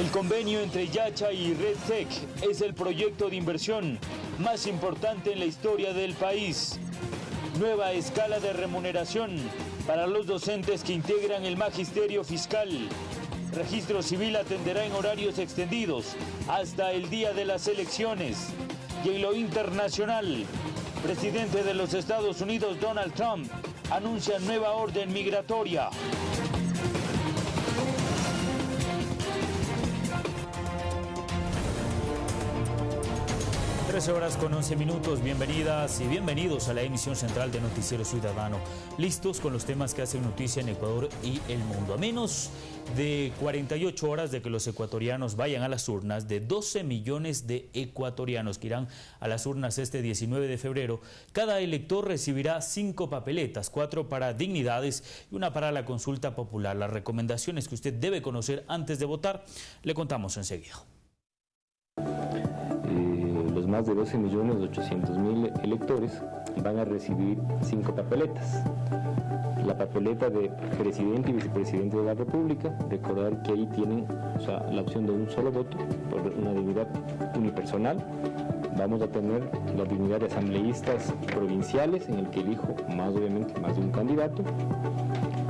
El convenio entre Yacha y RedTech es el proyecto de inversión más importante en la historia del país. Nueva escala de remuneración para los docentes que integran el magisterio fiscal. Registro civil atenderá en horarios extendidos hasta el día de las elecciones. Y en lo internacional, presidente de los Estados Unidos Donald Trump anuncia nueva orden migratoria. 13 horas con 11 minutos, bienvenidas y bienvenidos a la emisión central de Noticiero Ciudadano. Listos con los temas que hacen noticia en Ecuador y el mundo. A menos de 48 horas de que los ecuatorianos vayan a las urnas, de 12 millones de ecuatorianos que irán a las urnas este 19 de febrero, cada elector recibirá cinco papeletas, cuatro para dignidades y una para la consulta popular. Las recomendaciones que usted debe conocer antes de votar, le contamos enseguida más de 12 millones 800 mil electores van a recibir cinco papeletas. La papeleta de presidente y vicepresidente de la República, recordar que ahí tienen la opción de un solo voto por una dignidad unipersonal. Vamos a tener la dignidad de asambleístas provinciales, en el que elijo más obviamente más de un candidato.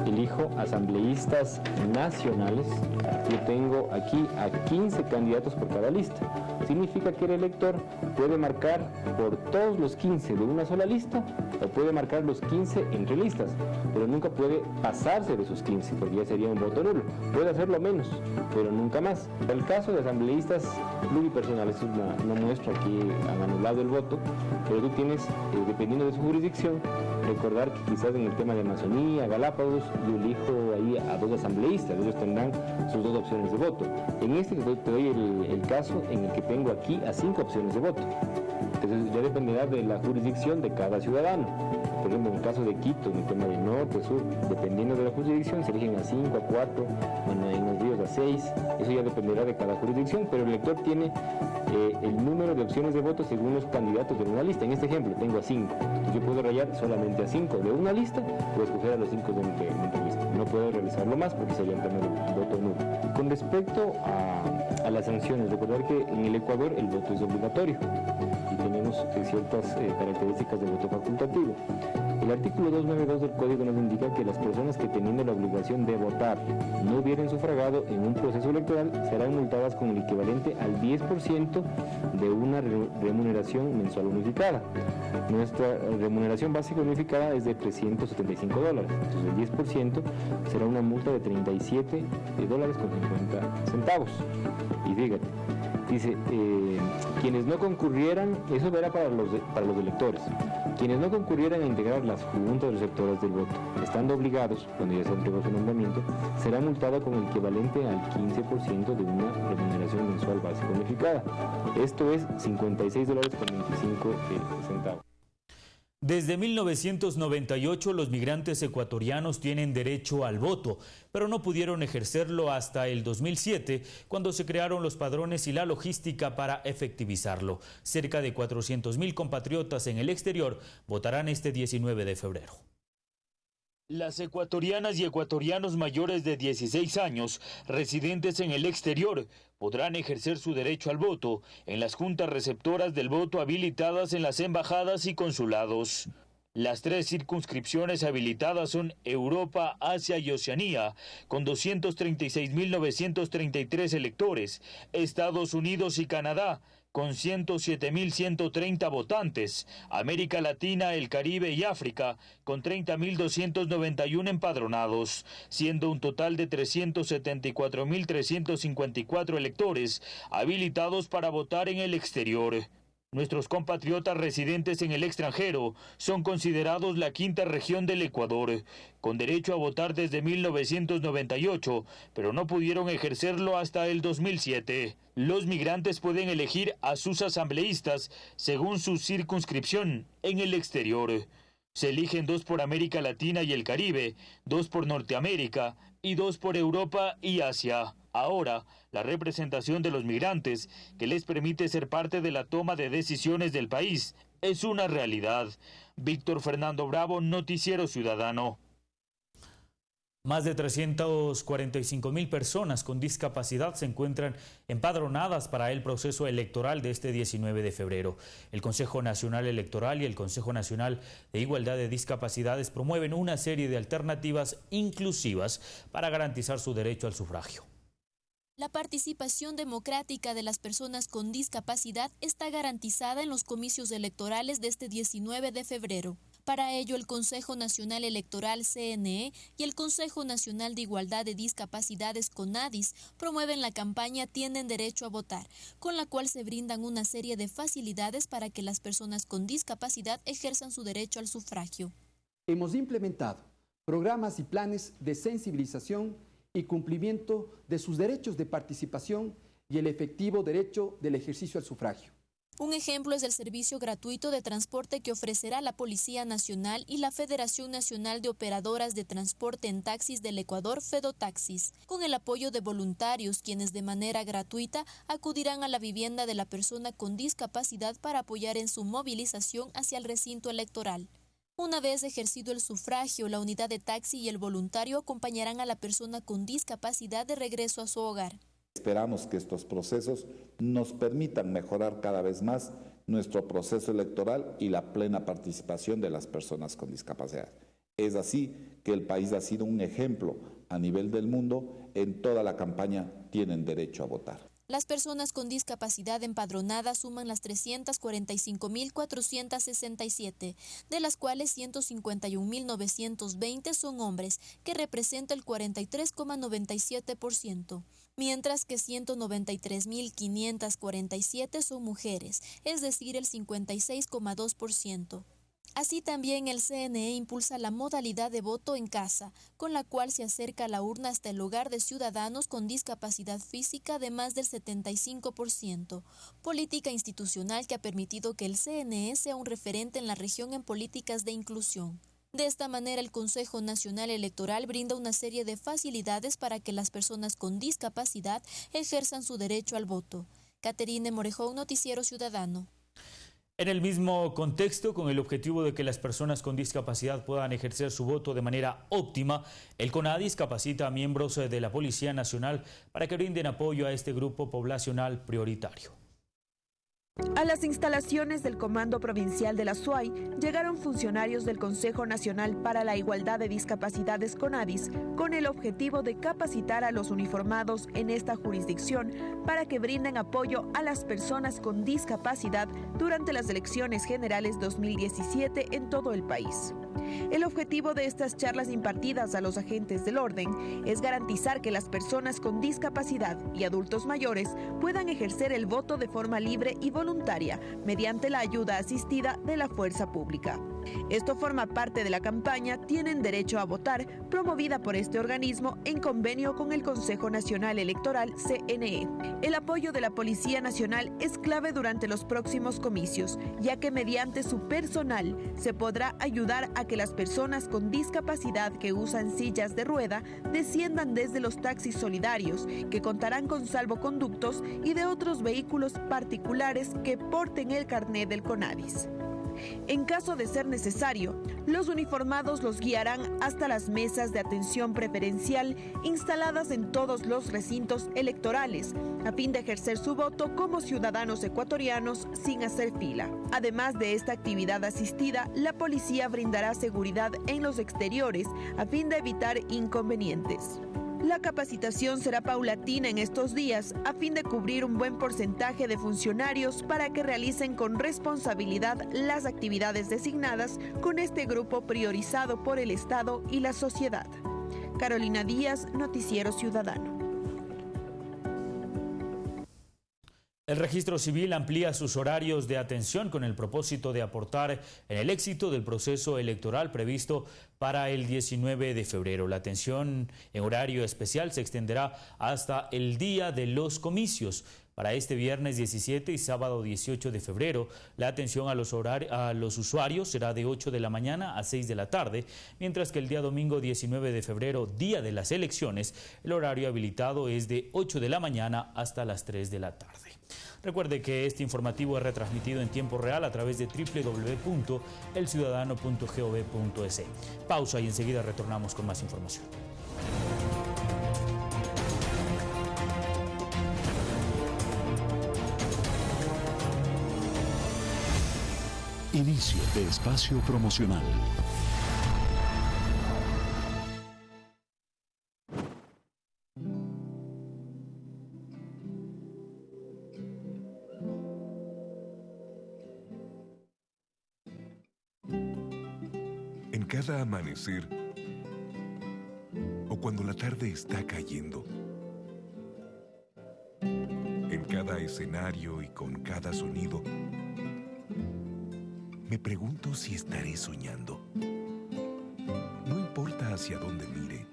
Elijo asambleístas nacionales. Yo tengo aquí a 15 candidatos por cada lista significa que el elector puede marcar por todos los 15 de una sola lista o puede marcar los 15 entre listas, pero nunca puede pasarse de esos 15 porque ya sería un voto nulo. Puede hacerlo menos, pero nunca más. El caso de asambleístas pluripersonales, es una, muestra que han anulado el voto, pero tú tienes, eh, dependiendo de su jurisdicción, recordar que quizás en el tema de Amazonía, Galápagos, yo elijo ahí a dos asambleístas, ellos tendrán sus dos opciones de voto. En este te doy el, el caso en el que tengo tengo aquí a cinco opciones de voto. Entonces ya dependerá de la jurisdicción de cada ciudadano. Por ejemplo, en el caso de Quito, en el tema de norte, sur, dependiendo de la jurisdicción, se eligen a 5, a 4, bueno, en los ríos a 6, eso ya dependerá de cada jurisdicción, pero el elector tiene eh, el número de opciones de voto según los candidatos de una lista. En este ejemplo, tengo a 5, yo puedo rayar solamente a 5 de una lista, puedo escoger a los 5 de, otra lista. No puedo realizarlo más porque sería el tema del voto nulo. Con respecto a, las sanciones, recordar que en el Ecuador el voto es obligatorio y tenemos ciertas eh, características de voto facultativo. El artículo 292 del Código nos indica que las personas que teniendo la obligación de votar no hubieran sufragado en un proceso electoral serán multadas con el equivalente al 10% de una remuneración mensual unificada. Nuestra remuneración básica unificada es de 375 dólares, entonces el 10% será una multa de 37 dólares con 50 centavos. Y fíjate, Dice, eh, quienes no concurrieran, eso era para los, para los electores, quienes no concurrieran a integrar las juntas receptoras del voto, estando obligados, cuando ya se entregó su nombramiento, será multada con el equivalente al 15% de una remuneración mensual básica unificada. Esto es 56 dólares con 25 centavos. Desde 1998 los migrantes ecuatorianos tienen derecho al voto, pero no pudieron ejercerlo hasta el 2007, cuando se crearon los padrones y la logística para efectivizarlo. Cerca de 400 mil compatriotas en el exterior votarán este 19 de febrero. Las ecuatorianas y ecuatorianos mayores de 16 años, residentes en el exterior, podrán ejercer su derecho al voto en las juntas receptoras del voto habilitadas en las embajadas y consulados. Las tres circunscripciones habilitadas son Europa, Asia y Oceanía, con 236.933 electores, Estados Unidos y Canadá, con 107.130 votantes, América Latina, el Caribe y África, con 30.291 empadronados, siendo un total de 374.354 electores habilitados para votar en el exterior. Nuestros compatriotas residentes en el extranjero son considerados la quinta región del Ecuador, con derecho a votar desde 1998, pero no pudieron ejercerlo hasta el 2007. Los migrantes pueden elegir a sus asambleístas según su circunscripción en el exterior. Se eligen dos por América Latina y el Caribe, dos por Norteamérica y dos por Europa y Asia. Ahora, la representación de los migrantes, que les permite ser parte de la toma de decisiones del país, es una realidad. Víctor Fernando Bravo, Noticiero Ciudadano. Más de 345 mil personas con discapacidad se encuentran empadronadas para el proceso electoral de este 19 de febrero. El Consejo Nacional Electoral y el Consejo Nacional de Igualdad de Discapacidades promueven una serie de alternativas inclusivas para garantizar su derecho al sufragio. La participación democrática de las personas con discapacidad está garantizada en los comicios electorales de este 19 de febrero. Para ello, el Consejo Nacional Electoral CNE y el Consejo Nacional de Igualdad de Discapacidades CONADIS promueven la campaña Tienen Derecho a Votar, con la cual se brindan una serie de facilidades para que las personas con discapacidad ejerzan su derecho al sufragio. Hemos implementado programas y planes de sensibilización y cumplimiento de sus derechos de participación y el efectivo derecho del ejercicio al sufragio. Un ejemplo es el servicio gratuito de transporte que ofrecerá la Policía Nacional y la Federación Nacional de Operadoras de Transporte en Taxis del Ecuador, Fedotaxis, con el apoyo de voluntarios quienes de manera gratuita acudirán a la vivienda de la persona con discapacidad para apoyar en su movilización hacia el recinto electoral. Una vez ejercido el sufragio, la unidad de taxi y el voluntario acompañarán a la persona con discapacidad de regreso a su hogar. Esperamos que estos procesos nos permitan mejorar cada vez más nuestro proceso electoral y la plena participación de las personas con discapacidad. Es así que el país ha sido un ejemplo a nivel del mundo en toda la campaña Tienen derecho a votar. Las personas con discapacidad empadronadas suman las 345.467, de las cuales 151.920 son hombres, que representa el 43,97%, mientras que 193.547 son mujeres, es decir, el 56,2%. Así también el CNE impulsa la modalidad de voto en casa, con la cual se acerca la urna hasta el hogar de ciudadanos con discapacidad física de más del 75%, política institucional que ha permitido que el CNE sea un referente en la región en políticas de inclusión. De esta manera, el Consejo Nacional Electoral brinda una serie de facilidades para que las personas con discapacidad ejerzan su derecho al voto. Caterine Morejón, Noticiero Ciudadano. En el mismo contexto, con el objetivo de que las personas con discapacidad puedan ejercer su voto de manera óptima, el CONADIS capacita a miembros de la Policía Nacional para que brinden apoyo a este grupo poblacional prioritario. A las instalaciones del Comando Provincial de la SUAY llegaron funcionarios del Consejo Nacional para la Igualdad de Discapacidades CONADIS con el objetivo de capacitar a los uniformados en esta jurisdicción para que brinden apoyo a las personas con discapacidad durante las elecciones generales 2017 en todo el país. El objetivo de estas charlas impartidas a los agentes del orden es garantizar que las personas con discapacidad y adultos mayores puedan ejercer el voto de forma libre y voluntaria mediante la ayuda asistida de la fuerza pública. Esto forma parte de la campaña Tienen Derecho a Votar, promovida por este organismo en convenio con el Consejo Nacional Electoral, CNE. El apoyo de la Policía Nacional es clave durante los próximos comicios, ya que mediante su personal se podrá ayudar a que las personas con discapacidad que usan sillas de rueda desciendan desde los taxis solidarios, que contarán con salvoconductos y de otros vehículos particulares que porten el carnet del CONADIS. En caso de ser necesario, los uniformados los guiarán hasta las mesas de atención preferencial instaladas en todos los recintos electorales, a fin de ejercer su voto como ciudadanos ecuatorianos sin hacer fila. Además de esta actividad asistida, la policía brindará seguridad en los exteriores a fin de evitar inconvenientes. La capacitación será paulatina en estos días a fin de cubrir un buen porcentaje de funcionarios para que realicen con responsabilidad las actividades designadas con este grupo priorizado por el Estado y la sociedad. Carolina Díaz, Noticiero Ciudadano. El registro civil amplía sus horarios de atención con el propósito de aportar en el éxito del proceso electoral previsto para el 19 de febrero. La atención en horario especial se extenderá hasta el día de los comicios. Para este viernes 17 y sábado 18 de febrero, la atención a los, a los usuarios será de 8 de la mañana a 6 de la tarde, mientras que el día domingo 19 de febrero, día de las elecciones, el horario habilitado es de 8 de la mañana hasta las 3 de la tarde. Recuerde que este informativo es retransmitido en tiempo real a través de www.elciudadano.gov.es. Pausa y enseguida retornamos con más información. Inicio de espacio promocional. En cada amanecer o cuando la tarde está cayendo, en cada escenario y con cada sonido, me pregunto si estaré soñando. No importa hacia dónde mire,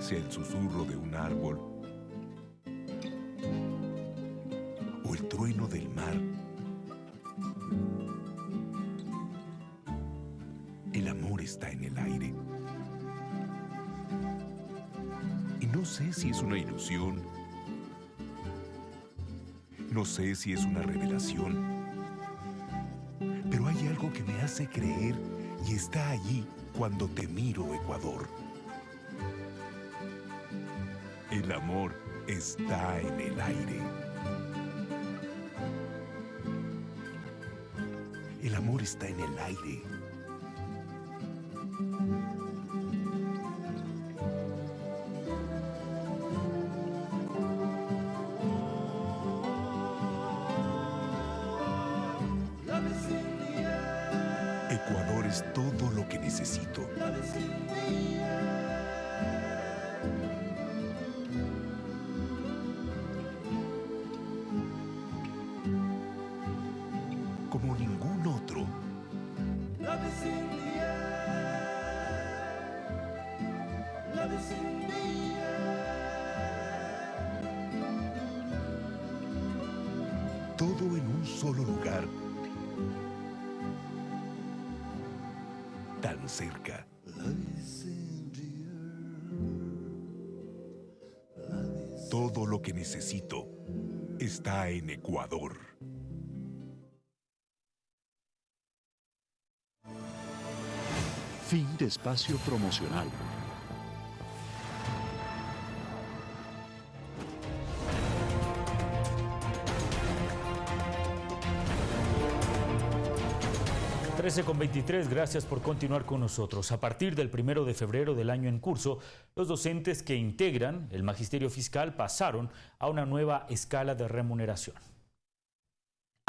sea el susurro de un árbol o el trueno del mar. El amor está en el aire. Y no sé si es una ilusión no sé si es una revelación, pero hay algo que me hace creer y está allí cuando te miro, Ecuador. El amor está en el aire. El amor está en el aire. Todo lo que necesito. En Ecuador. Fin de espacio promocional. 13 con 23, gracias por continuar con nosotros. A partir del primero de febrero del año en curso, los docentes que integran el magisterio fiscal pasaron a una nueva escala de remuneración.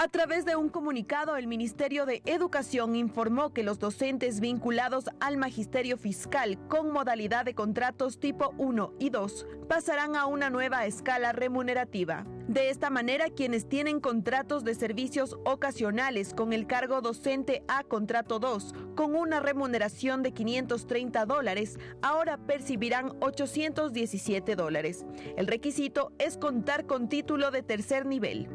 A través de un comunicado, el Ministerio de Educación informó que los docentes vinculados al magisterio fiscal con modalidad de contratos tipo 1 y 2 pasarán a una nueva escala remunerativa. De esta manera, quienes tienen contratos de servicios ocasionales con el cargo docente a contrato 2, con una remuneración de 530 dólares, ahora percibirán 817 dólares. El requisito es contar con título de tercer nivel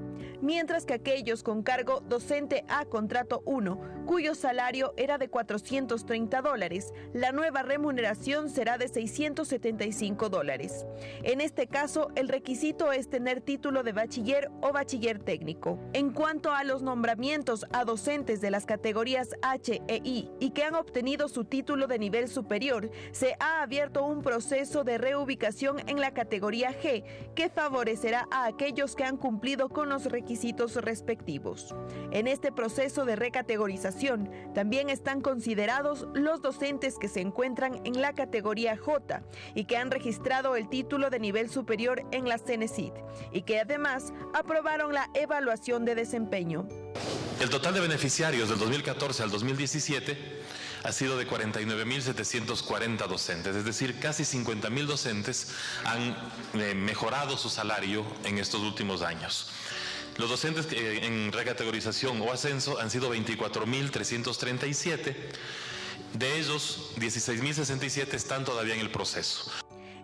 mientras que aquellos con cargo docente a contrato 1, cuyo salario era de 430 dólares, la nueva remuneración será de 675 dólares. En este caso, el requisito es tener título de bachiller o bachiller técnico. En cuanto a los nombramientos a docentes de las categorías H e I y que han obtenido su título de nivel superior, se ha abierto un proceso de reubicación en la categoría G que favorecerá a aquellos que han cumplido con los requisitos respectivos. En este proceso de recategorización también están considerados los docentes que se encuentran en la categoría J y que han registrado el título de nivel superior en la CENESID y que además aprobaron la evaluación de desempeño. El total de beneficiarios del 2014 al 2017 ha sido de 49.740 docentes, es decir, casi 50.000 docentes han eh, mejorado su salario en estos últimos años. Los docentes en recategorización o ascenso han sido 24.337. De ellos, 16.067 están todavía en el proceso.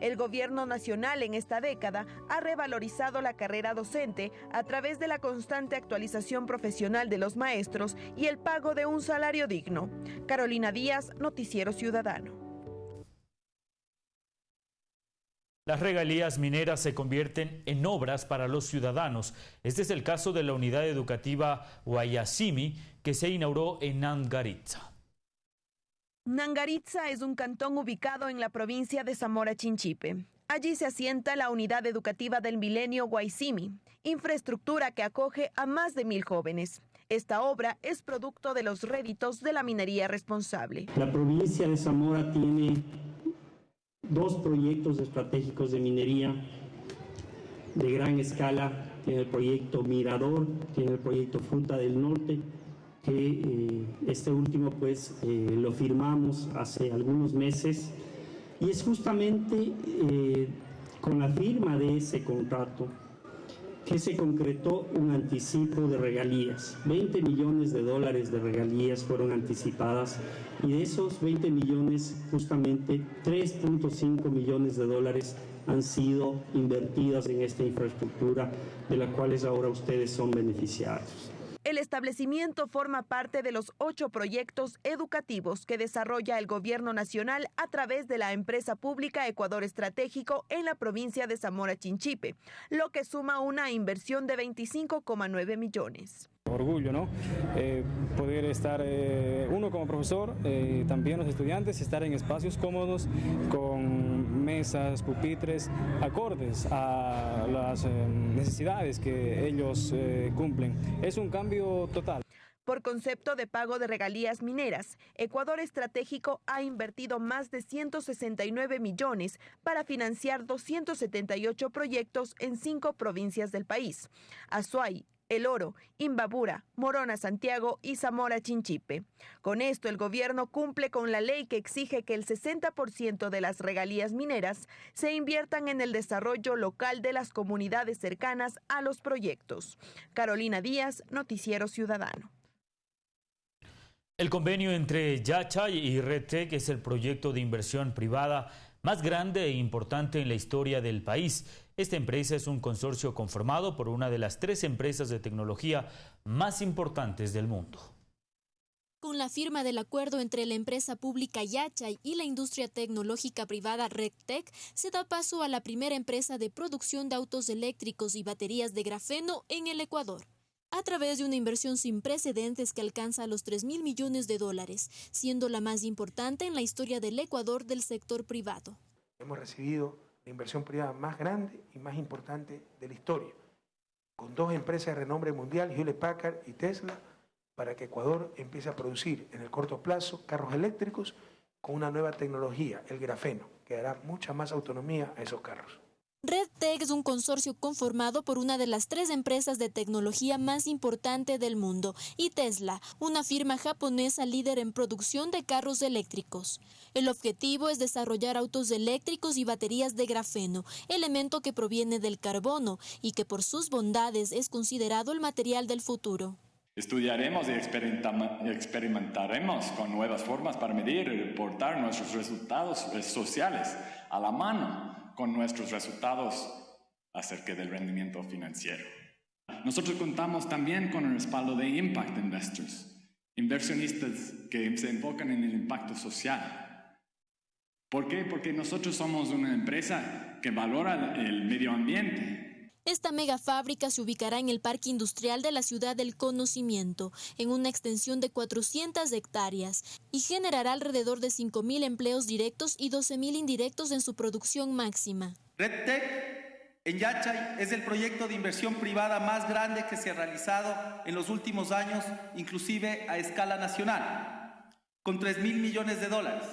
El gobierno nacional en esta década ha revalorizado la carrera docente a través de la constante actualización profesional de los maestros y el pago de un salario digno. Carolina Díaz, Noticiero Ciudadano. Las regalías mineras se convierten en obras para los ciudadanos. Este es el caso de la unidad educativa Guayasimi que se inauguró en Nangaritza. Nangaritza es un cantón ubicado en la provincia de Zamora Chinchipe. Allí se asienta la unidad educativa del milenio Guaisimi, infraestructura que acoge a más de mil jóvenes. Esta obra es producto de los réditos de la minería responsable. La provincia de Zamora tiene dos proyectos estratégicos de minería de gran escala. Tiene el proyecto Mirador, tiene el proyecto Fruta del Norte, que eh, este último pues eh, lo firmamos hace algunos meses y es justamente eh, con la firma de ese contrato que se concretó un anticipo de regalías. 20 millones de dólares de regalías fueron anticipadas y de esos 20 millones justamente 3.5 millones de dólares han sido invertidas en esta infraestructura de la cuales ahora ustedes son beneficiarios. El establecimiento forma parte de los ocho proyectos educativos que desarrolla el gobierno nacional a través de la empresa pública Ecuador Estratégico en la provincia de Zamora Chinchipe, lo que suma una inversión de 25,9 millones. Orgullo, ¿no? Eh, poder estar eh, uno como profesor, eh, también los estudiantes, estar en espacios cómodos con mesas, pupitres, acordes a las necesidades que ellos cumplen. Es un cambio total. Por concepto de pago de regalías mineras, Ecuador Estratégico ha invertido más de 169 millones para financiar 278 proyectos en cinco provincias del país. Azuay, el Oro, Imbabura, Morona Santiago y Zamora Chinchipe. Con esto el gobierno cumple con la ley que exige que el 60% de las regalías mineras se inviertan en el desarrollo local de las comunidades cercanas a los proyectos. Carolina Díaz, Noticiero Ciudadano. El convenio entre Yachay y RedTech es el proyecto de inversión privada más grande e importante en la historia del país. Esta empresa es un consorcio conformado por una de las tres empresas de tecnología más importantes del mundo. Con la firma del acuerdo entre la empresa pública Yachay y la industria tecnológica privada RedTech, se da paso a la primera empresa de producción de autos eléctricos y baterías de grafeno en el Ecuador a través de una inversión sin precedentes que alcanza los 3 mil millones de dólares, siendo la más importante en la historia del Ecuador del sector privado. Hemos recibido la inversión privada más grande y más importante de la historia, con dos empresas de renombre mundial, Hewlett Packard y Tesla, para que Ecuador empiece a producir en el corto plazo carros eléctricos con una nueva tecnología, el grafeno, que dará mucha más autonomía a esos carros. RedTech es un consorcio conformado por una de las tres empresas de tecnología más importante del mundo y Tesla, una firma japonesa líder en producción de carros eléctricos. El objetivo es desarrollar autos eléctricos y baterías de grafeno, elemento que proviene del carbono y que por sus bondades es considerado el material del futuro. Estudiaremos y experimentaremos con nuevas formas para medir y reportar nuestros resultados sociales a la mano con nuestros resultados acerca del rendimiento financiero. Nosotros contamos también con el respaldo de Impact Investors, inversionistas que se enfocan en el impacto social. ¿Por qué? Porque nosotros somos una empresa que valora el medio ambiente, esta mega fábrica se ubicará en el Parque Industrial de la Ciudad del Conocimiento, en una extensión de 400 hectáreas, y generará alrededor de 5.000 empleos directos y 12.000 indirectos en su producción máxima. RedTech en Yachay es el proyecto de inversión privada más grande que se ha realizado en los últimos años, inclusive a escala nacional, con 3 mil millones de dólares,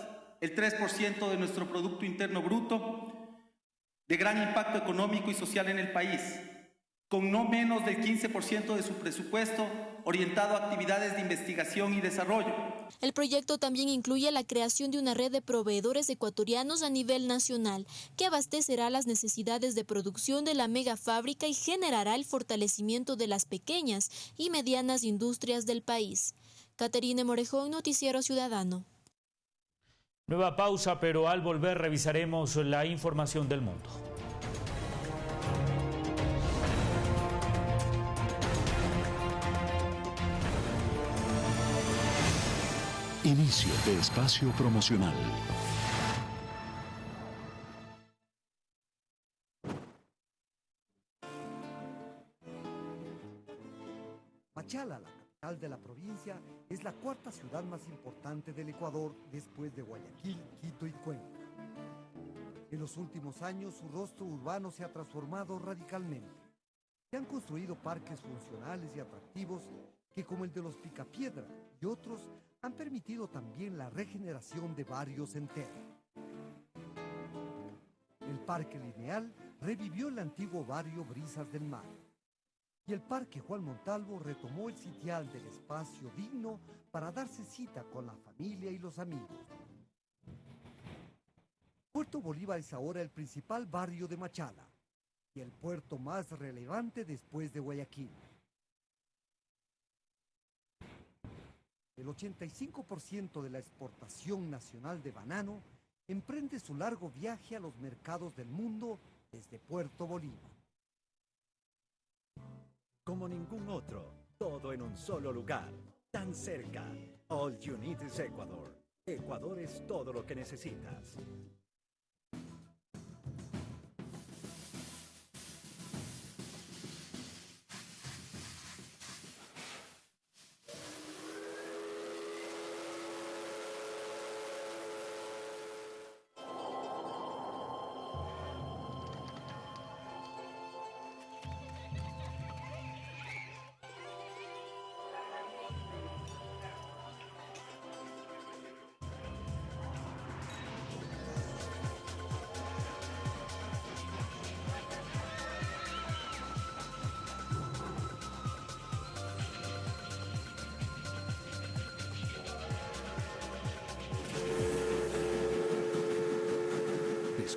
el 3% de nuestro Producto Interno Bruto, de gran impacto económico y social en el país, con no menos del 15% de su presupuesto orientado a actividades de investigación y desarrollo. El proyecto también incluye la creación de una red de proveedores ecuatorianos a nivel nacional, que abastecerá las necesidades de producción de la mega fábrica y generará el fortalecimiento de las pequeñas y medianas industrias del país. Caterine Morejón, Noticiero Ciudadano. Nueva pausa, pero al volver revisaremos la información del mundo. Inicio de espacio promocional. Del Ecuador después de Guayaquil, Quito y Cuenca. En los últimos años su rostro urbano se ha transformado radicalmente. Se han construido parques funcionales y atractivos que como el de los Picapiedra y otros han permitido también la regeneración de barrios enteros. El Parque Lineal revivió el antiguo barrio Brisas del Mar. Y el Parque Juan Montalvo retomó el sitial del espacio digno para darse cita con la familia y los amigos. Puerto Bolívar es ahora el principal barrio de Machala y el puerto más relevante después de Guayaquil. El 85% de la exportación nacional de banano emprende su largo viaje a los mercados del mundo desde Puerto Bolívar. Como ningún otro, todo en un solo lugar, tan cerca. All you need is Ecuador. Ecuador es todo lo que necesitas.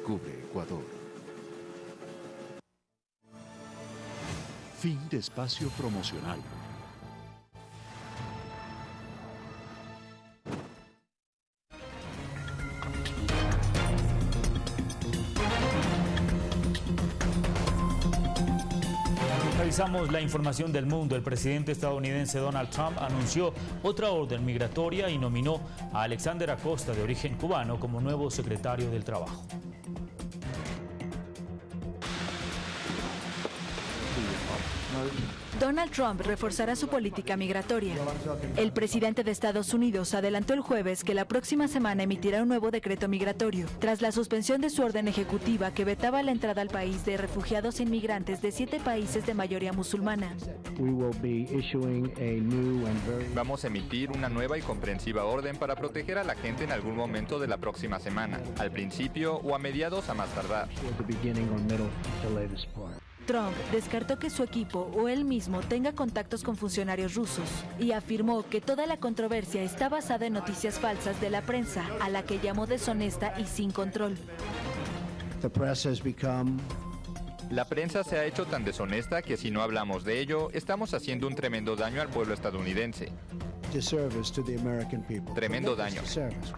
Descubre Ecuador. Fin de espacio promocional. Revisamos la información del mundo. El presidente estadounidense Donald Trump anunció otra orden migratoria y nominó a Alexander Acosta, de origen cubano, como nuevo secretario del Trabajo. Donald Trump reforzará su política migratoria. El presidente de Estados Unidos adelantó el jueves que la próxima semana emitirá un nuevo decreto migratorio, tras la suspensión de su orden ejecutiva que vetaba la entrada al país de refugiados e inmigrantes de siete países de mayoría musulmana. Vamos a emitir una nueva y comprensiva orden para proteger a la gente en algún momento de la próxima semana, al principio o a mediados a más tardar. Trump descartó que su equipo o él mismo tenga contactos con funcionarios rusos y afirmó que toda la controversia está basada en noticias falsas de la prensa, a la que llamó deshonesta y sin control. La prensa se ha hecho tan deshonesta que si no hablamos de ello, estamos haciendo un tremendo daño al pueblo estadounidense. Tremendo daño.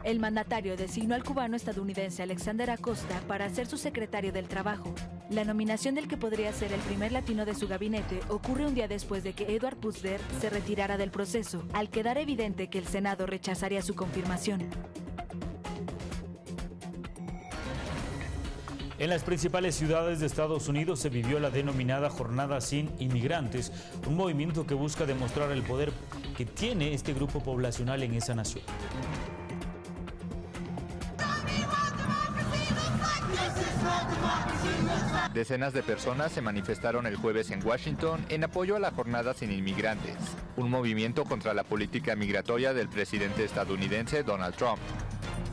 El mandatario designó al cubano estadounidense Alexander Acosta para ser su secretario del Trabajo. La nominación del que podría ser el primer latino de su gabinete ocurre un día después de que Edward Puzder se retirara del proceso, al quedar evidente que el Senado rechazaría su confirmación. En las principales ciudades de Estados Unidos se vivió la denominada Jornada sin Inmigrantes, un movimiento que busca demostrar el poder que tiene este grupo poblacional en esa nación. Decenas de personas se manifestaron el jueves en Washington en apoyo a la Jornada sin Inmigrantes, un movimiento contra la política migratoria del presidente estadounidense Donald Trump.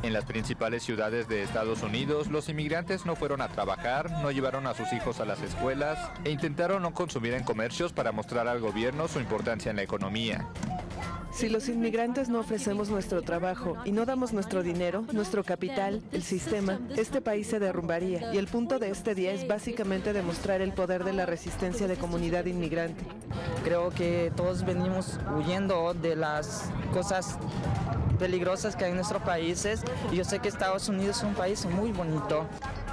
En las principales ciudades de Estados Unidos, los inmigrantes no fueron a trabajar, no llevaron a sus hijos a las escuelas e intentaron no consumir en comercios para mostrar al gobierno su importancia en la economía. Si los inmigrantes no ofrecemos nuestro trabajo y no damos nuestro dinero, nuestro capital, el sistema, este país se derrumbaría. Y el punto de este día es básicamente demostrar el poder de la resistencia de comunidad inmigrante. Creo que todos venimos huyendo de las cosas peligrosas que hay en nuestros países y yo sé que Estados Unidos es un país muy bonito.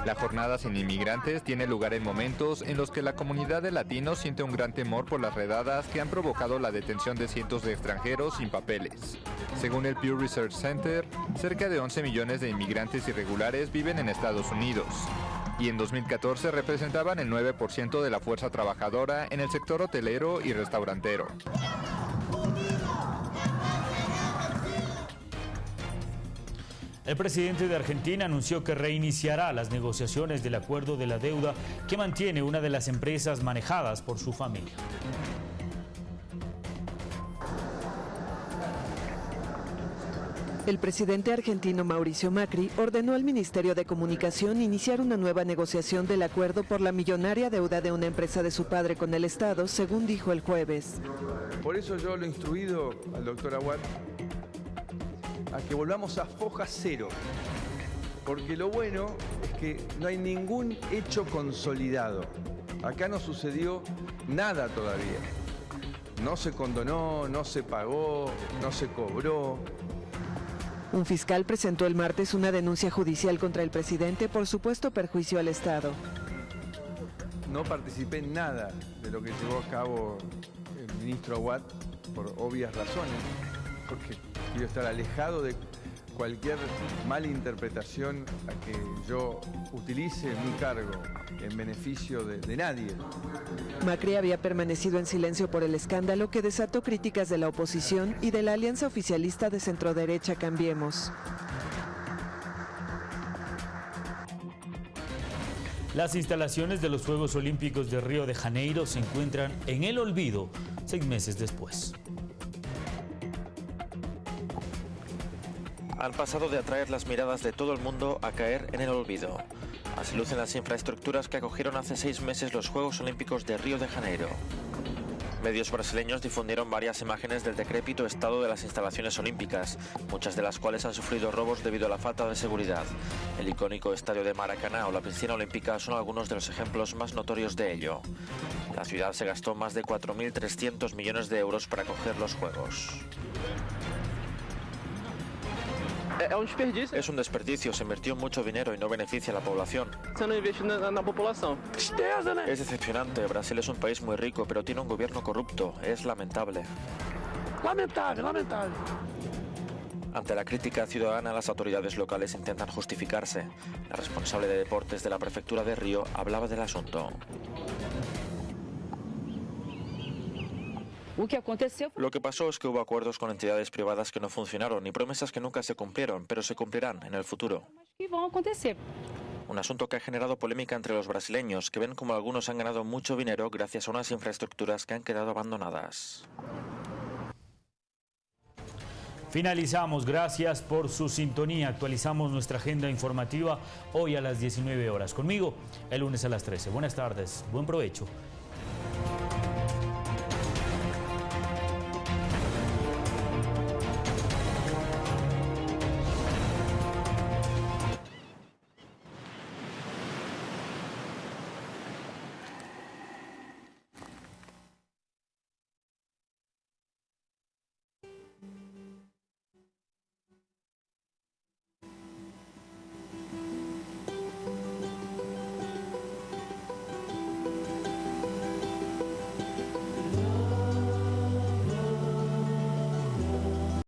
La jornada sin inmigrantes tiene lugar en momentos en los que la comunidad de latinos siente un gran temor por las redadas que han provocado la detención de cientos de extranjeros sin papeles. Según el Pew Research Center, cerca de 11 millones de inmigrantes irregulares viven en Estados Unidos y en 2014 representaban el 9% de la fuerza trabajadora en el sector hotelero y restaurantero. El presidente de Argentina anunció que reiniciará las negociaciones del acuerdo de la deuda que mantiene una de las empresas manejadas por su familia. El presidente argentino Mauricio Macri ordenó al Ministerio de Comunicación iniciar una nueva negociación del acuerdo por la millonaria deuda de una empresa de su padre con el Estado, según dijo el jueves. Por eso yo lo he instruido al doctor Aguad a que volvamos a foja cero. Porque lo bueno es que no hay ningún hecho consolidado. Acá no sucedió nada todavía. No se condonó, no se pagó, no se cobró. Un fiscal presentó el martes una denuncia judicial contra el presidente por supuesto perjuicio al Estado. No participé en nada de lo que llevó a cabo el ministro Aguad por obvias razones, porque quiero estar alejado de cualquier mala interpretación a que yo utilice mi cargo en beneficio de, de, nadie. Macri había permanecido en silencio por el escándalo que desató críticas de la oposición y de la alianza oficialista de centroderecha Cambiemos. Las instalaciones de los Juegos Olímpicos de Río de Janeiro se encuentran en el olvido seis meses después. Han pasado de atraer las miradas de todo el mundo a caer en el olvido. Así lucen las infraestructuras que acogieron hace seis meses los Juegos Olímpicos de Río de Janeiro. Medios brasileños difundieron varias imágenes del decrépito estado de las instalaciones olímpicas, muchas de las cuales han sufrido robos debido a la falta de seguridad. El icónico estadio de Maracaná o la piscina olímpica son algunos de los ejemplos más notorios de ello. La ciudad se gastó más de 4.300 millones de euros para acoger los Juegos. Es un desperdicio, se invirtió mucho dinero y no beneficia a la población. Es decepcionante, Brasil es un país muy rico, pero tiene un gobierno corrupto, es lamentable. Lamentable, lamentable. Ante la crítica ciudadana, las autoridades locales intentan justificarse. La responsable de deportes de la prefectura de Río hablaba del asunto. Lo que pasó es que hubo acuerdos con entidades privadas que no funcionaron y promesas que nunca se cumplieron, pero se cumplirán en el futuro. Un asunto que ha generado polémica entre los brasileños, que ven como algunos han ganado mucho dinero gracias a unas infraestructuras que han quedado abandonadas. Finalizamos, gracias por su sintonía. Actualizamos nuestra agenda informativa hoy a las 19 horas. Conmigo, el lunes a las 13. Buenas tardes, buen provecho